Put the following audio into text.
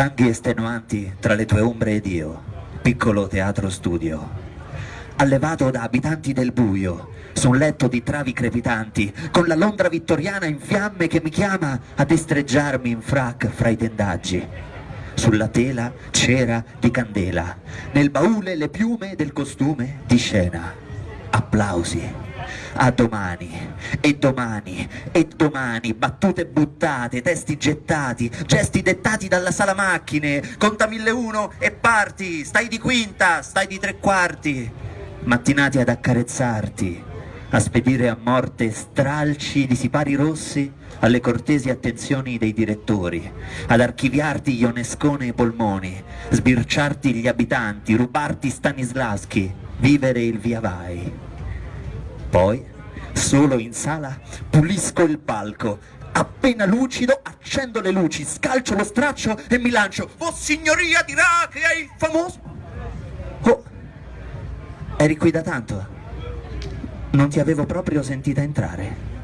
Tanghi estenuanti tra le tue ombre ed io, piccolo teatro studio. Allevato da abitanti del buio, su un letto di travi crepitanti, con la Londra vittoriana in fiamme che mi chiama a destreggiarmi in frac fra i tendaggi. Sulla tela cera di candela, nel baule le piume del costume di scena. Applausi a domani, e domani, e domani, battute buttate, testi gettati, gesti dettati dalla sala macchine, conta 1001 e parti, stai di quinta, stai di tre quarti, mattinati ad accarezzarti, a spedire a morte stralci di sipari rossi alle cortesi attenzioni dei direttori, ad archiviarti Ionescone e polmoni, sbirciarti gli abitanti, rubarti Stanislaschi, vivere il via vai. Poi, solo in sala, pulisco il palco. Appena lucido, accendo le luci, scalcio lo straccio e mi lancio. Oh signoria dirà che è il famoso... Oh, eri qui da tanto? Non ti avevo proprio sentita entrare.